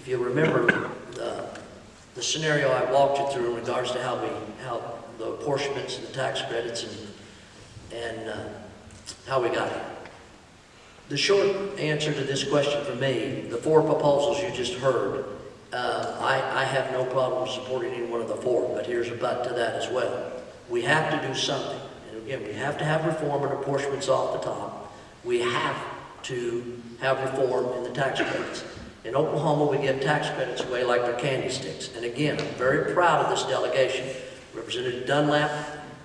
if you remember the, the scenario I walked you through in regards to how we, how the apportionments and the tax credits and, and uh, how we got here. The short answer to this question for me, the four proposals you just heard, uh, I, I have no problem supporting any one of the four, but here's a but to that as well. We have to do something. And again, we have to have reform and apportionments off the top. We have to have reform in the tax credits. In Oklahoma, we give tax credits away like they're candy sticks. And again, I'm very proud of this delegation. Representative Dunlap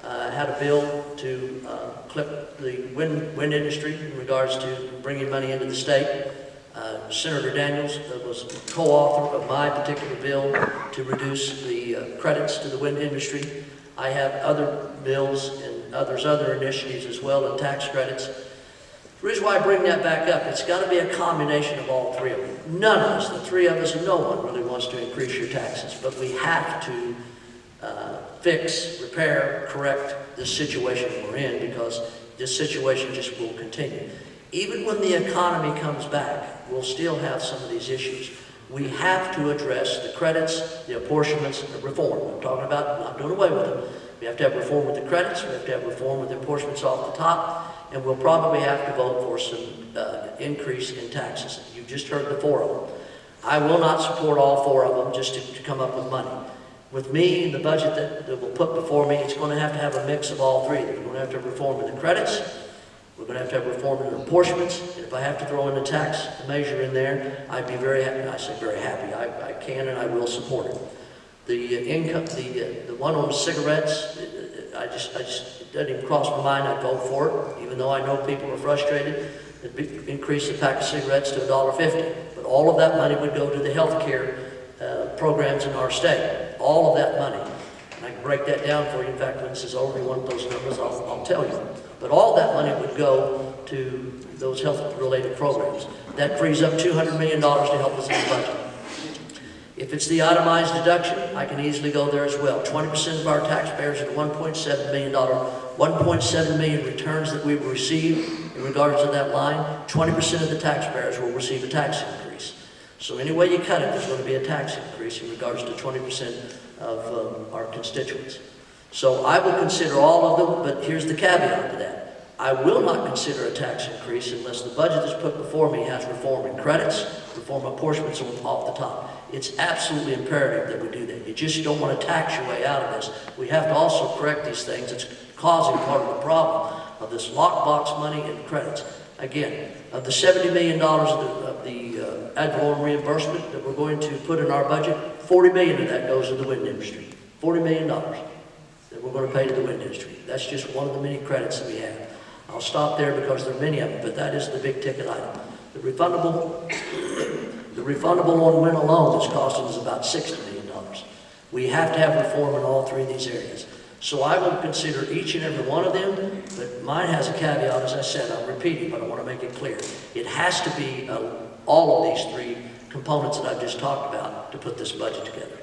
uh, had a bill to uh, clip the wind, wind industry in regards to bringing money into the state. Uh, Senator Daniels was co-author of my particular bill to reduce the uh, credits to the wind industry. I have other bills and others, other initiatives as well, and tax credits. The reason why I bring that back up, it's got to be a combination of all three of them. None of us, the three of us, no one really wants to increase your taxes, but we have to uh, fix, repair, correct this situation we're in because this situation just will continue. Even when the economy comes back, we'll still have some of these issues. We have to address the credits, the apportionments, the reform. I'm talking about not doing away with them. We have to have reform with the credits, we have to have reform with the apportionments off the top, and we'll probably have to vote for some uh, increase in taxes. You just heard the four of them. I will not support all four of them just to, to come up with money. With me, and the budget that, that we'll put before me, it's going to have to have a mix of all three. We're going to have to have reform in the credits, we're going to have to have reform in the apportionments, and if I have to throw in a tax measure in there, I'd be very happy, I say very happy, I, I can and I will support it. The uh, income, the, uh, the one on cigarettes, uh, I just, I just, it doesn't even cross my mind, I'd vote for it, even though I know people are frustrated. It'd increase the pack of cigarettes to $1.50, but all of that money would go to the health care uh, programs in our state, all of that money. And I can break that down for you. In fact, when this is over, you want those numbers, I'll, I'll tell you. But all that money would go to those health-related programs. That frees up $200 million to help us in the budget. If it's the itemized deduction, I can easily go there as well. 20% of our taxpayers at $1.7 million, 1.7 million returns that we receive in regards to that line, 20% of the taxpayers will receive a tax increase. So any way you cut it, there's going to be a tax increase in regards to 20% of um, our constituents. So I will consider all of them, but here's the caveat to that. I will not consider a tax increase unless the budget that's put before me has reform in credits, reform apportionments off the top. It's absolutely imperative that we do that. You just don't want to tax your way out of this. We have to also correct these things. It's causing part of the problem of this lockbox money and credits. Again, of the $70 million of the, of the uh, ad valorem reimbursement that we're going to put in our budget, 40 million of that goes to the wind industry. $40 million that we're going to pay to the wind industry. That's just one of the many credits that we have. I'll stop there because there are many of them, but that is the big ticket item. The refundable, the refundable on wind alone is costing us about $60 million. We have to have reform in all three of these areas. So I will consider each and every one of them, but mine has a caveat, as I said, I'll repeat it, but I want to make it clear. It has to be uh, all of these three components that I've just talked about to put this budget together.